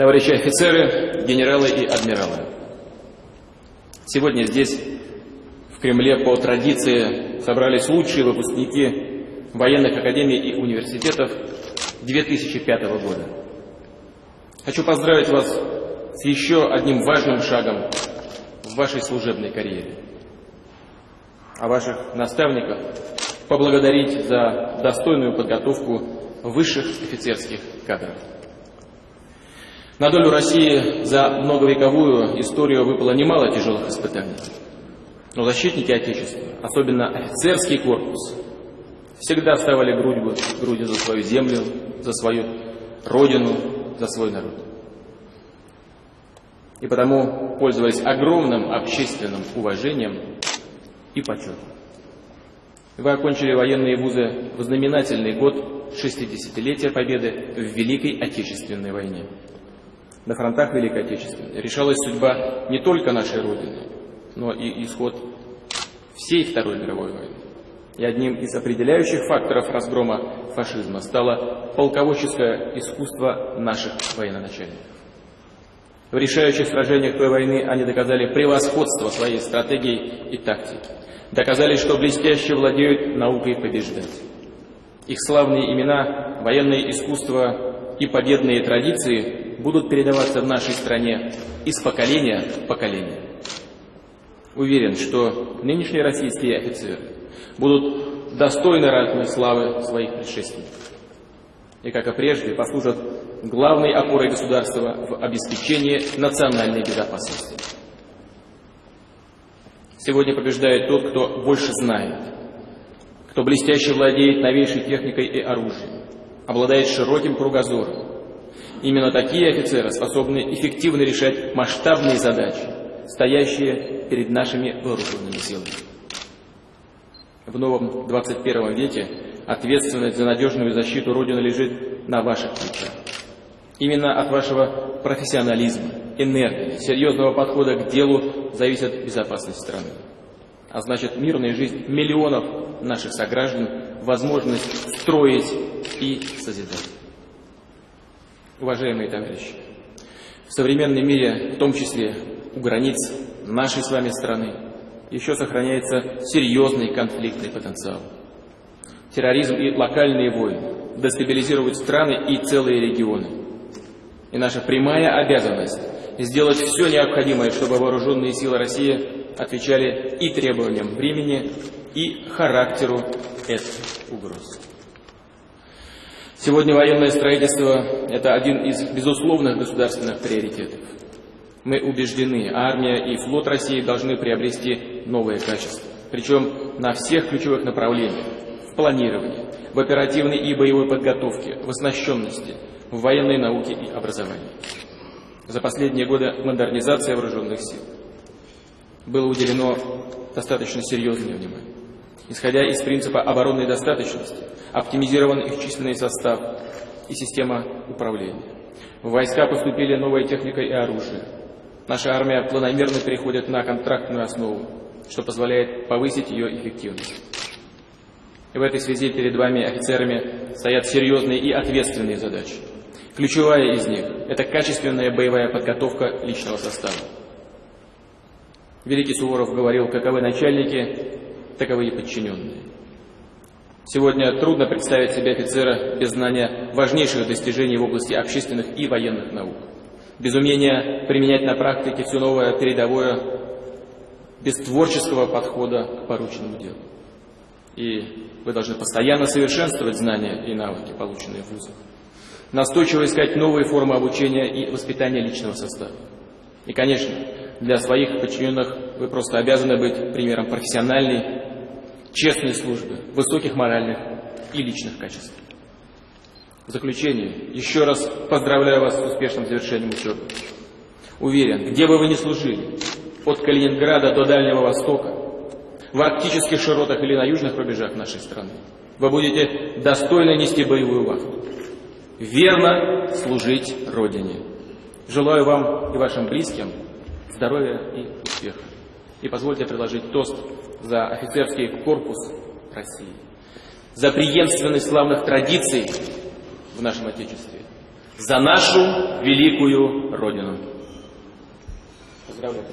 товарищи офицеры, генералы и адмиралы. Сегодня здесь, в Кремле, по традиции собрались лучшие выпускники военных академий и университетов 2005 года. Хочу поздравить вас с еще одним важным шагом в вашей служебной карьере. А ваших наставников поблагодарить за достойную подготовку высших офицерских кадров. На долю России за многовековую историю выпало немало тяжелых испытаний. Но защитники Отечества, особенно офицерский корпус, всегда вставали грудью, грудью за свою землю, за свою родину, за свой народ. И потому пользовались огромным общественным уважением и почетом. Вы окончили военные вузы в знаменательный год 60-летия Победы в Великой Отечественной войне. На фронтах Великой Отечественной решалась судьба не только нашей Родины, но и исход всей Второй мировой войны. И одним из определяющих факторов разгрома фашизма стало полководческое искусство наших военачальников. В решающих сражениях той войны они доказали превосходство своей стратегии и тактики. Доказали, что блестяще владеют наукой побеждать. Их славные имена, военное искусство и победные традиции будут передаваться в нашей стране из поколения в поколение. Уверен, что нынешние российские офицеры будут достойны разной славы своих предшественников и, как и прежде, послужат главной опорой государства в обеспечении национальной безопасности. Сегодня побеждает тот, кто больше знает, кто блестяще владеет новейшей техникой и оружием, обладает широким кругозором. Именно такие офицеры способны эффективно решать масштабные задачи, стоящие перед нашими вооруженными силами. В новом 21 веке ответственность за надежную защиту Родины лежит на ваших плечах. Именно от вашего профессионализма, энергии, серьезного подхода к делу зависит безопасность страны. А значит, мирная жизнь миллионов наших сограждан, возможность строить и созидать. Уважаемые товарищи, в современном мире, в том числе у границ нашей с вами страны, еще сохраняется серьезный конфликтный потенциал. Терроризм и локальные войны дестабилизируют страны и целые регионы. И наша прямая обязанность сделать все необходимое, чтобы вооруженные силы России отвечали и требованиям времени, и характеру этих угроз. Сегодня военное строительство – это один из безусловных государственных приоритетов. Мы убеждены, армия и флот России должны приобрести новые качества, причем на всех ключевых направлениях – в планировании, в оперативной и боевой подготовке, в оснащенности – в военной науке и образовании. За последние годы модернизация вооруженных сил было уделено достаточно серьезное внимание. Исходя из принципа оборонной достаточности, оптимизирован их численный состав и система управления. В войска поступили новая техника и оружие. Наша армия планомерно переходит на контрактную основу, что позволяет повысить ее эффективность. И в этой связи перед вами, офицерами, стоят серьезные и ответственные задачи. Ключевая из них – это качественная боевая подготовка личного состава. Великий Суворов говорил, каковы начальники, таковы и подчиненные. Сегодня трудно представить себе офицера без знания важнейших достижений в области общественных и военных наук, без умения применять на практике все новое передовое, без творческого подхода к порученному делу. И вы должны постоянно совершенствовать знания и навыки, полученные в вузах настойчиво искать новые формы обучения и воспитания личного состава. И, конечно, для своих подчиненных вы просто обязаны быть примером профессиональной, честной службы, высоких моральных и личных качеств. В заключение, еще раз поздравляю вас с успешным завершением учебы. Уверен, где бы вы ни служили, от Калининграда до Дальнего Востока, в арктических широтах или на южных рубежах нашей страны, вы будете достойно нести боевую вахту верно служить Родине. Желаю вам и вашим близким здоровья и успеха. И позвольте предложить тост за офицерский корпус России, за преемственность славных традиций в нашем Отечестве, за нашу великую Родину. Поздравляю.